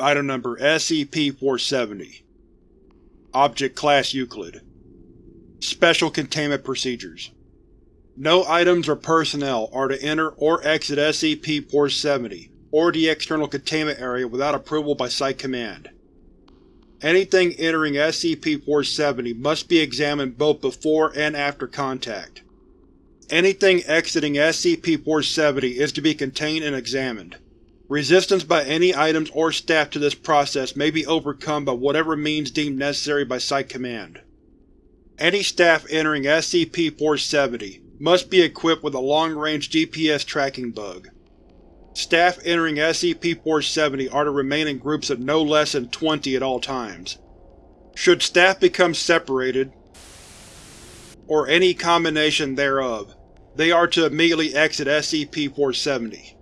Item Number SCP-470 Object Class Euclid Special Containment Procedures No items or personnel are to enter or exit SCP-470 or the external containment area without approval by Site Command. Anything entering SCP-470 must be examined both before and after contact. Anything exiting SCP-470 is to be contained and examined. Resistance by any items or staff to this process may be overcome by whatever means deemed necessary by Site Command. Any staff entering SCP-470 must be equipped with a long-range GPS tracking bug. Staff entering SCP-470 are to remain in groups of no less than 20 at all times. Should staff become separated, or any combination thereof, they are to immediately exit SCP-470.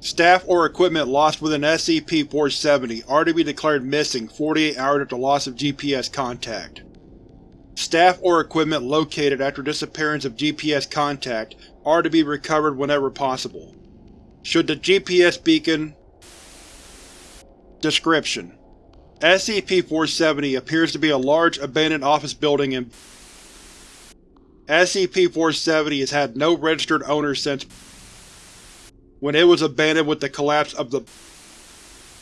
Staff or equipment lost within SCP-470 are to be declared missing 48 hours after loss of GPS contact. Staff or equipment located after disappearance of GPS contact are to be recovered whenever possible. Should the GPS beacon Description: SCP-470 appears to be a large, abandoned office building in SCP-470 has had no registered owner since when it was abandoned with the collapse of the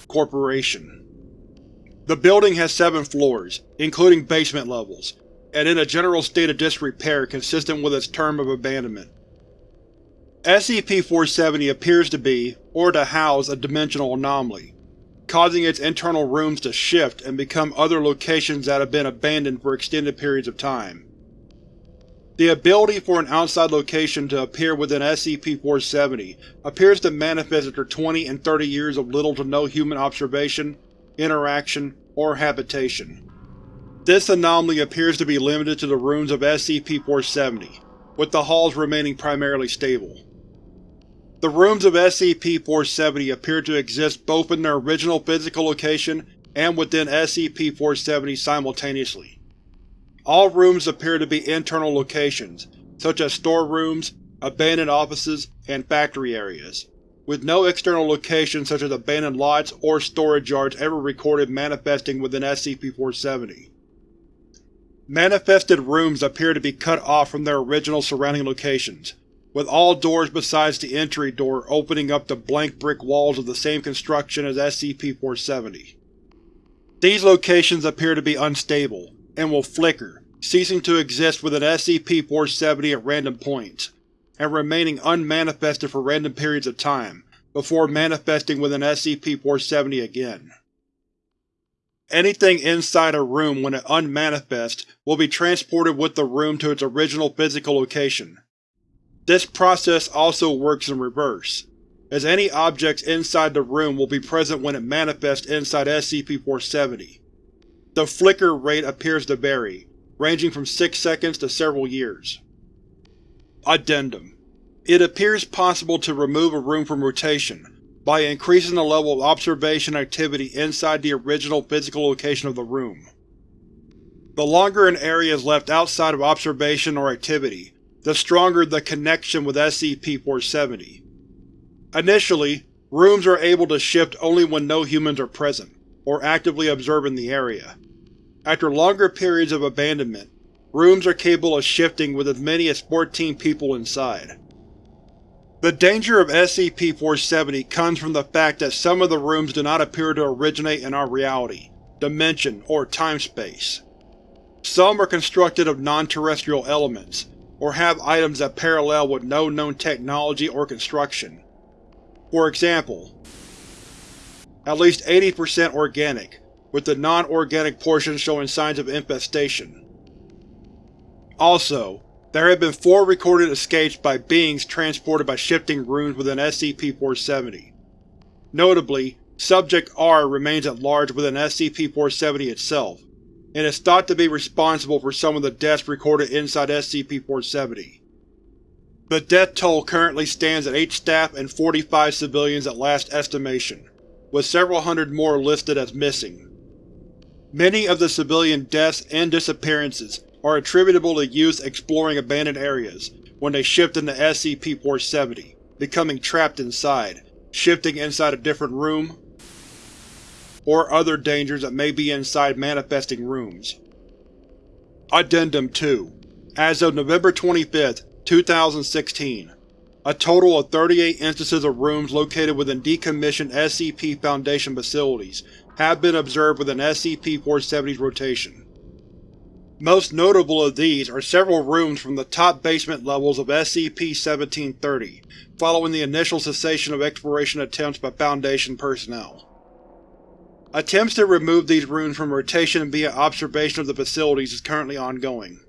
Corporation. The building has seven floors, including basement levels, and in a general state of disrepair consistent with its term of abandonment. SCP-470 appears to be, or to house, a dimensional anomaly, causing its internal rooms to shift and become other locations that have been abandoned for extended periods of time. The ability for an outside location to appear within SCP-470 appears to manifest after 20 and 30 years of little to no human observation, interaction, or habitation. This anomaly appears to be limited to the rooms of SCP-470, with the halls remaining primarily stable. The rooms of SCP-470 appear to exist both in their original physical location and within SCP-470 simultaneously. All rooms appear to be internal locations, such as storerooms, abandoned offices, and factory areas, with no external locations such as abandoned lots or storage yards ever recorded manifesting within SCP-470. Manifested rooms appear to be cut off from their original surrounding locations, with all doors besides the entry door opening up to blank brick walls of the same construction as SCP-470. These locations appear to be unstable, and will flicker, ceasing to exist within SCP-470 at random points, and remaining unmanifested for random periods of time, before manifesting within SCP-470 again. Anything inside a room when it unmanifests will be transported with the room to its original physical location. This process also works in reverse, as any objects inside the room will be present when it manifests inside SCP-470. The flicker rate appears to vary, ranging from 6 seconds to several years. Addendum It appears possible to remove a room from rotation by increasing the level of observation activity inside the original physical location of the room. The longer an area is left outside of observation or activity, the stronger the connection with SCP-470. Initially, rooms are able to shift only when no humans are present, or actively observing the area. After longer periods of abandonment, rooms are capable of shifting with as many as 14 people inside. The danger of SCP-470 comes from the fact that some of the rooms do not appear to originate in our reality, dimension, or time-space. Some are constructed of non-terrestrial elements, or have items that parallel with no known technology or construction. For example, at least 80% organic, with the non-organic portions showing signs of infestation. Also, there have been four recorded escapes by beings transported by shifting rooms within SCP-470. Notably, Subject R remains at large within SCP-470 itself, and is thought to be responsible for some of the deaths recorded inside SCP-470. The death toll currently stands at 8 staff and 45 civilians at last estimation, with several hundred more listed as missing. Many of the civilian deaths and disappearances are attributable to youths exploring abandoned areas when they shift into SCP-470, becoming trapped inside, shifting inside a different room, or other dangers that may be inside manifesting rooms. Addendum 2 As of November 25, 2016, a total of 38 instances of rooms located within decommissioned SCP Foundation facilities have been observed within SCP-470's rotation. Most notable of these are several rooms from the top basement levels of SCP-1730, following the initial cessation of exploration attempts by Foundation personnel. Attempts to remove these rooms from rotation via observation of the facilities is currently ongoing.